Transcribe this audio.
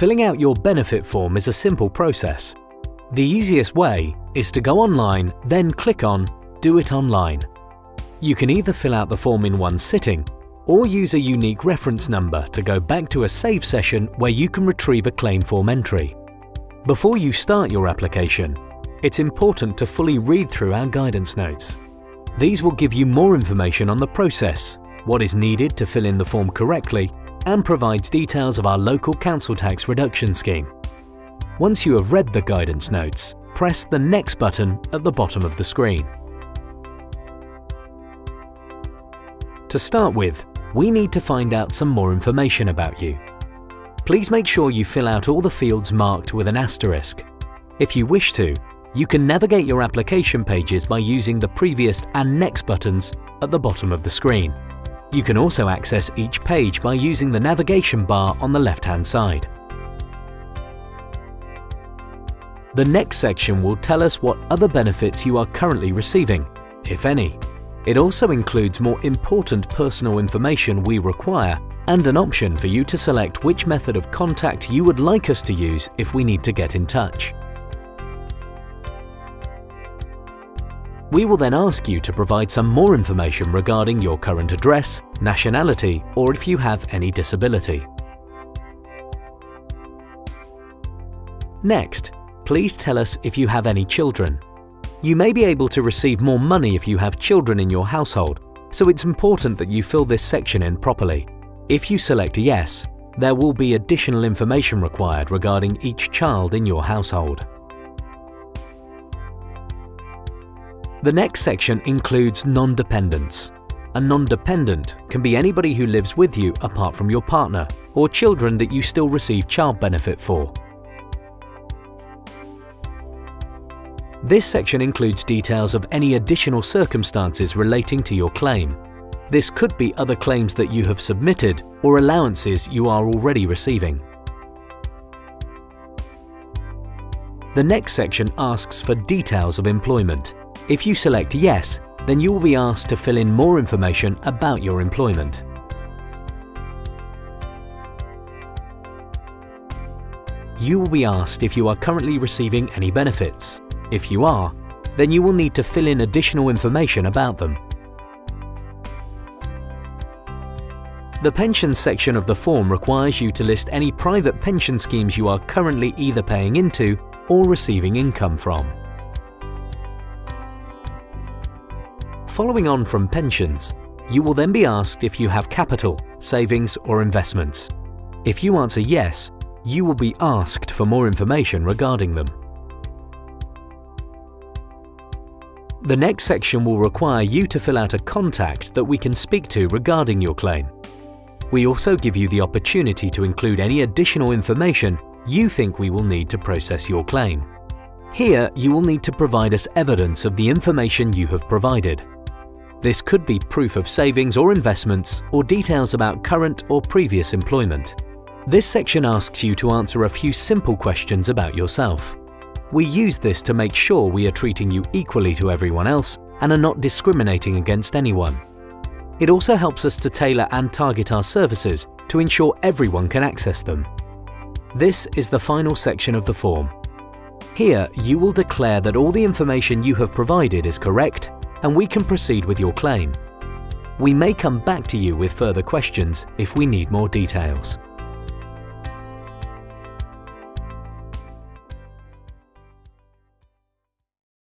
Filling out your benefit form is a simple process. The easiest way is to go online, then click on Do it online. You can either fill out the form in one sitting or use a unique reference number to go back to a save session where you can retrieve a claim form entry. Before you start your application, it's important to fully read through our guidance notes. These will give you more information on the process, what is needed to fill in the form correctly, and provides details of our local council tax reduction scheme. Once you have read the guidance notes, press the Next button at the bottom of the screen. To start with, we need to find out some more information about you. Please make sure you fill out all the fields marked with an asterisk. If you wish to, you can navigate your application pages by using the previous and next buttons at the bottom of the screen. You can also access each page by using the navigation bar on the left-hand side. The next section will tell us what other benefits you are currently receiving, if any. It also includes more important personal information we require and an option for you to select which method of contact you would like us to use if we need to get in touch. We will then ask you to provide some more information regarding your current address, nationality or if you have any disability. Next, please tell us if you have any children. You may be able to receive more money if you have children in your household, so it's important that you fill this section in properly. If you select yes, there will be additional information required regarding each child in your household. The next section includes non-dependents. A non-dependent can be anybody who lives with you apart from your partner or children that you still receive child benefit for. This section includes details of any additional circumstances relating to your claim. This could be other claims that you have submitted or allowances you are already receiving. The next section asks for details of employment. If you select Yes, then you will be asked to fill in more information about your employment. You will be asked if you are currently receiving any benefits. If you are, then you will need to fill in additional information about them. The pensions section of the form requires you to list any private pension schemes you are currently either paying into or receiving income from. Following on from pensions, you will then be asked if you have capital, savings or investments. If you answer yes, you will be asked for more information regarding them. The next section will require you to fill out a contact that we can speak to regarding your claim. We also give you the opportunity to include any additional information you think we will need to process your claim. Here, you will need to provide us evidence of the information you have provided. This could be proof of savings or investments or details about current or previous employment. This section asks you to answer a few simple questions about yourself. We use this to make sure we are treating you equally to everyone else and are not discriminating against anyone. It also helps us to tailor and target our services to ensure everyone can access them. This is the final section of the form. Here, you will declare that all the information you have provided is correct and we can proceed with your claim. We may come back to you with further questions if we need more details.